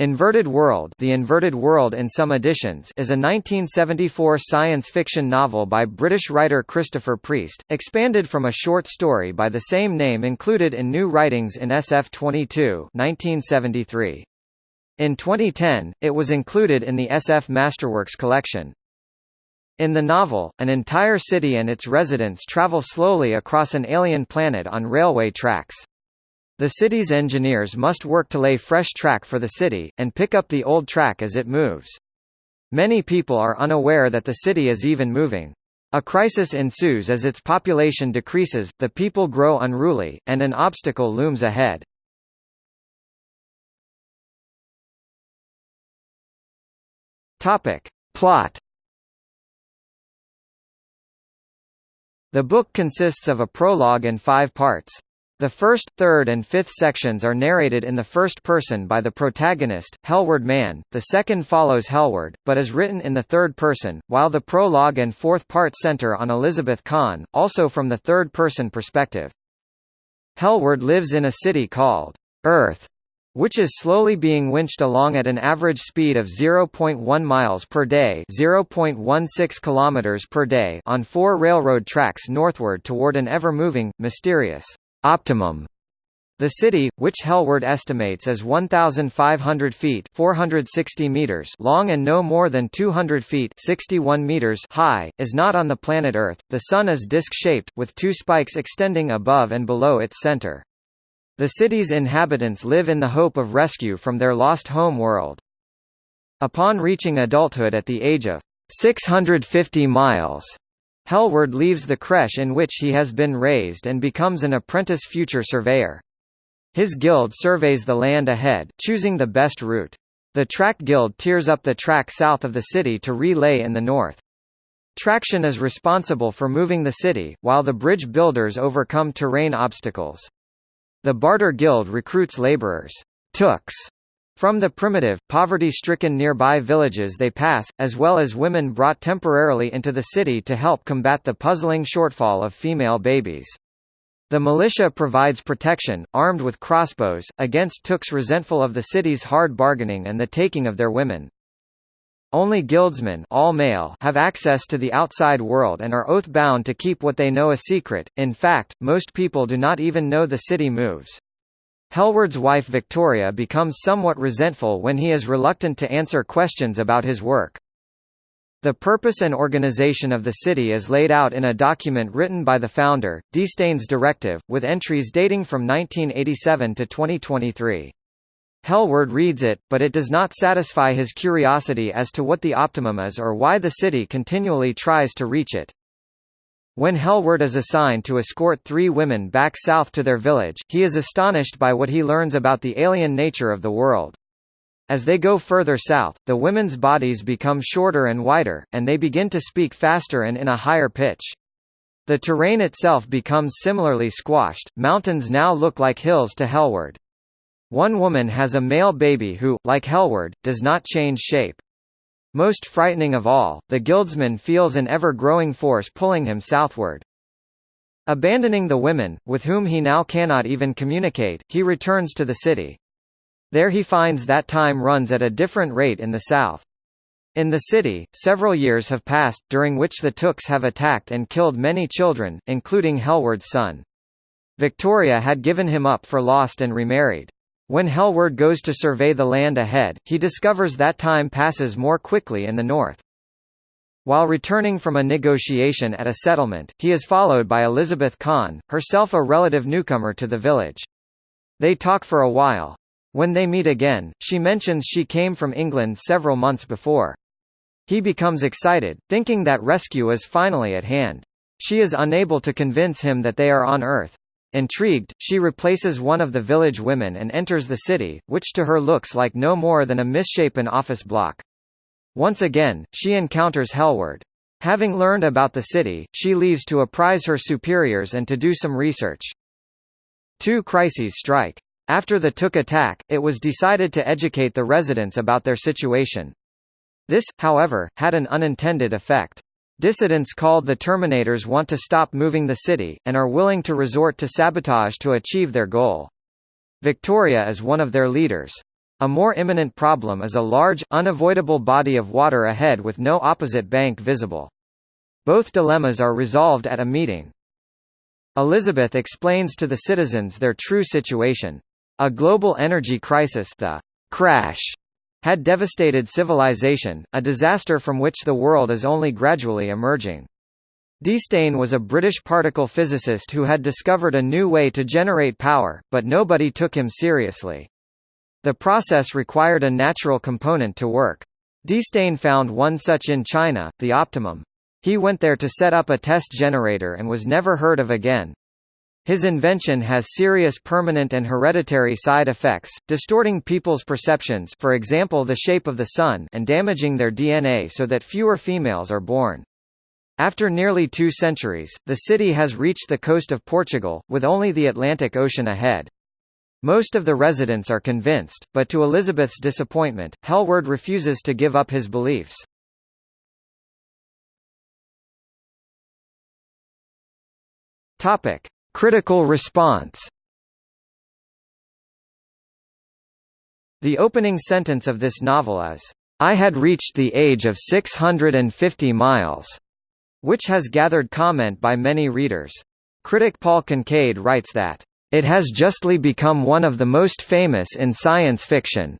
Inverted World The Inverted World in some editions is a 1974 science fiction novel by British writer Christopher Priest, expanded from a short story by the same name included in New Writings in SF22 1973. In 2010, it was included in the SF Masterworks collection. In the novel, an entire city and its residents travel slowly across an alien planet on railway tracks. The city's engineers must work to lay fresh track for the city, and pick up the old track as it moves. Many people are unaware that the city is even moving. A crisis ensues as its population decreases, the people grow unruly, and an obstacle looms ahead. Plot The book consists of a prologue and five parts. The first, third and fifth sections are narrated in the first person by the protagonist, Helward Mann, the second follows Helward, but is written in the third person, while the prologue and fourth part center on Elizabeth Khan, also from the third-person perspective. Helward lives in a city called Earth, which is slowly being winched along at an average speed of 0.1 miles per day, 0.16 kilometers per day on four railroad tracks northward toward an ever-moving, mysterious optimum. The city, which Helward estimates as 1,500 feet 460 meters long and no more than 200 feet 61 meters high, is not on the planet Earth. The Sun is disc-shaped, with two spikes extending above and below its center. The city's inhabitants live in the hope of rescue from their lost home world. Upon reaching adulthood at the age of 650 miles, Helward leaves the creche in which he has been raised and becomes an apprentice future surveyor. His guild surveys the land ahead, choosing the best route. The Track Guild tears up the track south of the city to relay in the north. Traction is responsible for moving the city, while the bridge builders overcome terrain obstacles. The Barter Guild recruits laborers tooks, from the primitive, poverty-stricken nearby villages they pass, as well as women brought temporarily into the city to help combat the puzzling shortfall of female babies. The militia provides protection, armed with crossbows, against Tooks resentful of the city's hard bargaining and the taking of their women. Only guildsmen all male have access to the outside world and are oath-bound to keep what they know a secret, in fact, most people do not even know the city moves. Helward's wife Victoria becomes somewhat resentful when he is reluctant to answer questions about his work. The purpose and organization of the city is laid out in a document written by the founder, Destaine's Directive, with entries dating from 1987 to 2023. Helward reads it, but it does not satisfy his curiosity as to what the optimum is or why the city continually tries to reach it. When Helward is assigned to escort three women back south to their village, he is astonished by what he learns about the alien nature of the world. As they go further south, the women's bodies become shorter and wider, and they begin to speak faster and in a higher pitch. The terrain itself becomes similarly squashed, mountains now look like hills to Helward. One woman has a male baby who, like Helward, does not change shape. Most frightening of all, the guildsman feels an ever-growing force pulling him southward. Abandoning the women, with whom he now cannot even communicate, he returns to the city. There he finds that time runs at a different rate in the south. In the city, several years have passed, during which the Tooks have attacked and killed many children, including Helward's son. Victoria had given him up for lost and remarried. When Helward goes to survey the land ahead, he discovers that time passes more quickly in the north. While returning from a negotiation at a settlement, he is followed by Elizabeth Khan, herself a relative newcomer to the village. They talk for a while. When they meet again, she mentions she came from England several months before. He becomes excited, thinking that rescue is finally at hand. She is unable to convince him that they are on Earth. Intrigued, she replaces one of the village women and enters the city, which to her looks like no more than a misshapen office block. Once again, she encounters Helward. Having learned about the city, she leaves to apprise her superiors and to do some research. Two crises strike. After the Took attack, it was decided to educate the residents about their situation. This, however, had an unintended effect. Dissidents called the Terminators want to stop moving the city, and are willing to resort to sabotage to achieve their goal. Victoria is one of their leaders. A more imminent problem is a large, unavoidable body of water ahead with no opposite bank visible. Both dilemmas are resolved at a meeting. Elizabeth explains to the citizens their true situation. A global energy crisis the crash had devastated civilization, a disaster from which the world is only gradually emerging. Destaine was a British particle physicist who had discovered a new way to generate power, but nobody took him seriously. The process required a natural component to work. Destaine found one such in China, the optimum. He went there to set up a test generator and was never heard of again. His invention has serious permanent and hereditary side effects, distorting people's perceptions for example the shape of the sun and damaging their DNA so that fewer females are born. After nearly two centuries, the city has reached the coast of Portugal, with only the Atlantic Ocean ahead. Most of the residents are convinced, but to Elizabeth's disappointment, Helward refuses to give up his beliefs. Topic: Critical response. The opening sentence of this novel is, "I had reached the age of 650 miles," which has gathered comment by many readers. Critic Paul Kincaid writes that, "It has justly become one of the most famous in science fiction."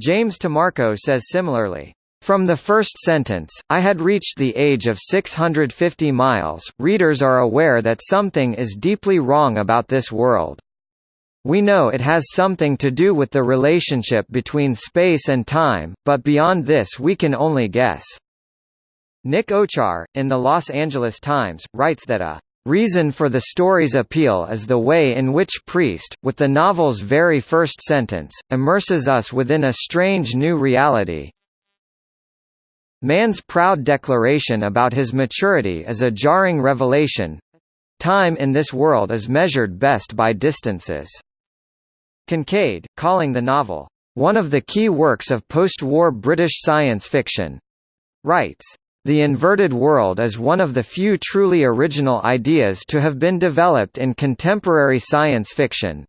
James Tamarco says similarly, from the first sentence, I had reached the age of 650 miles. Readers are aware that something is deeply wrong about this world. We know it has something to do with the relationship between space and time, but beyond this we can only guess. Nick Owchar, in the Los Angeles Times, writes that a reason for the story's appeal is the way in which Priest, with the novel's very first sentence, immerses us within a strange new reality, Mann's proud declaration about his maturity is a jarring revelation. Time in this world is measured best by distances. Kincaid, calling the novel, one of the key works of post-war British science fiction, writes, the inverted world is one of the few truly original ideas to have been developed in contemporary science fiction,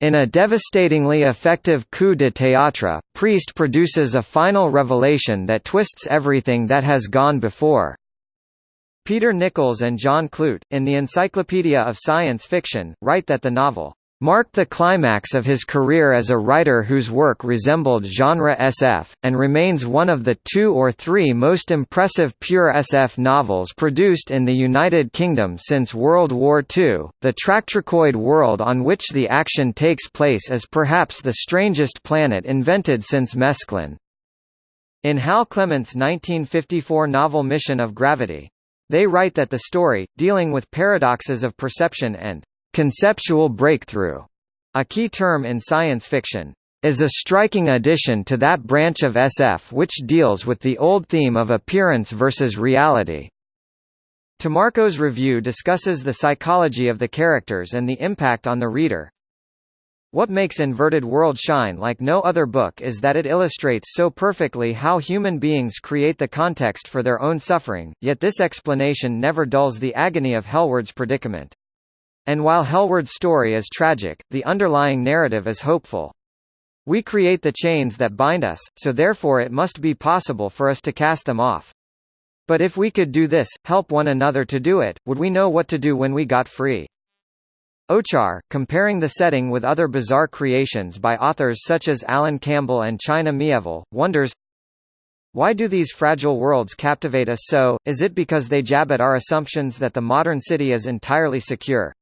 in a devastatingly effective coup de théâtre, Priest produces a final revelation that twists everything that has gone before. Peter Nichols and John Clute, in the Encyclopedia of Science Fiction, write that the novel marked the climax of his career as a writer whose work resembled genre SF, and remains one of the two or three most impressive pure SF novels produced in the United Kingdom since World War II. The Tractricoid world on which the action takes place is perhaps the strangest planet invented since Mesklin. In Hal Clement's 1954 novel Mission of Gravity, they write that the story, dealing with paradoxes of perception and Conceptual breakthrough, a key term in science fiction, is a striking addition to that branch of SF which deals with the old theme of appearance versus reality. Tamarco's review discusses the psychology of the characters and the impact on the reader. What makes Inverted World shine like no other book is that it illustrates so perfectly how human beings create the context for their own suffering, yet this explanation never dulls the agony of Helward's predicament. And while Helward's story is tragic, the underlying narrative is hopeful. We create the chains that bind us, so therefore it must be possible for us to cast them off. But if we could do this, help one another to do it, would we know what to do when we got free? Owchar, comparing the setting with other bizarre creations by authors such as Alan Campbell and China Miéville, wonders, why do these fragile worlds captivate us so? Is it because they jab at our assumptions that the modern city is entirely secure?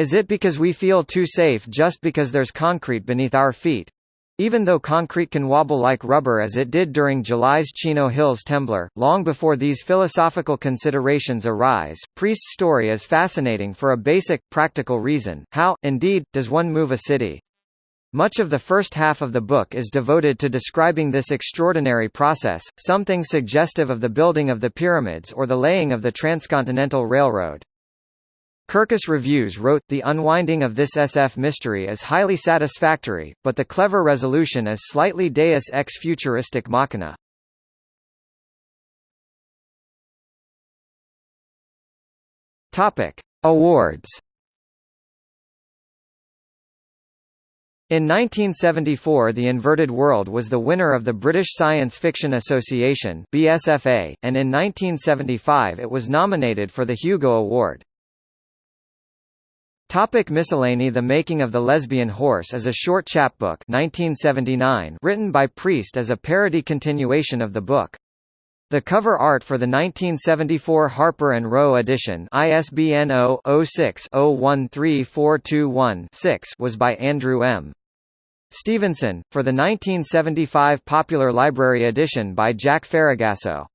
Is it because we feel too safe just because there's concrete beneath our feet? Even though concrete can wobble like rubber as it did during July's Chino Hills Temblor, long before these philosophical considerations arise, Priest's story is fascinating for a basic, practical reason. How, indeed, does one move a city? Much of the first half of the book is devoted to describing this extraordinary process, something suggestive of the building of the pyramids or the laying of the transcontinental railroad. Kirkus Reviews wrote, The unwinding of this SF mystery is highly satisfactory, but the clever resolution is slightly deus ex futuristic machina. Awards Awards In 1974 The Inverted World was the winner of the British Science Fiction Association BSFA, and in 1975 it was nominated for the Hugo Award. Topic miscellany The Making of the Lesbian Horse is a short chapbook 1979 written by Priest as a parody continuation of the book. The cover art for the 1974 Harper and Row edition ISBN 0-06-013421-6 was by Andrew M. Stevenson, for the 1975 Popular Library edition by Jack Faragasso.